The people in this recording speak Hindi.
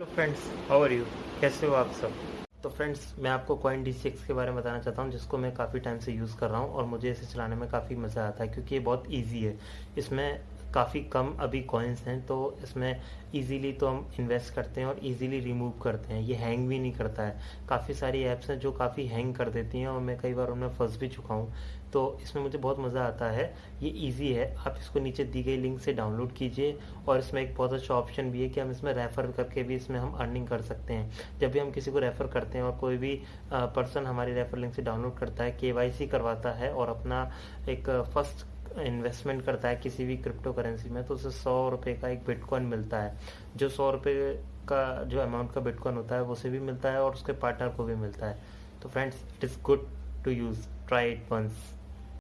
Hello friends how are you कैसे हो आप सब? तो फ्रेंड्स मैं आपको कॉइन डी सिक्स के बारे में बताना चाहता हूँ, जिसको मैं काफ़ी टाइम से यूज़ कर रहा हूँ और मुझे इसे चलाने में काफ़ी मज़ा आता है, क्योंकि ये बहुत ईजी है। इसमें काफ़ी कम अभी कॉइन्स हैं तो इसमें इजीली तो हम इन्वेस्ट करते हैं और इजीली रिमूव करते हैं। ये हैंग भी नहीं करता है। काफ़ी सारी ऐप्स हैं जो काफ़ी हैंग कर देती हैं और मैं कई बार उनमें फंस भी चुका हूँ। तो इसमें मुझे बहुत मज़ा आता है। ये इजी है। आप इसको नीचे दी गई लिंक से डाउनलोड कीजिए और इसमें एक बहुत अच्छा ऑप्शन भी है कि हम इसमें रेफ़र करके भी इसमें हम अर्निंग कर सकते हैं। जब भी हम किसी को रेफ़र करते हैं और कोई भी पर्सन हमारी रेफ़र लिंक से डाउनलोड करता है के करवाता है और अपना एक फ़र्स्ट इन्वेस्टमेंट करता है किसी भी क्रिप्टो करेंसी में तो उसे सौ रुपये का एक बिटकॉइन मिलता है। जो सौ रुपये का, जो अमाउंट का बिटकॉइन होता है उसे भी मिलता है और उसके पार्टनर को भी मिलता है। तो friends it is good to use try it once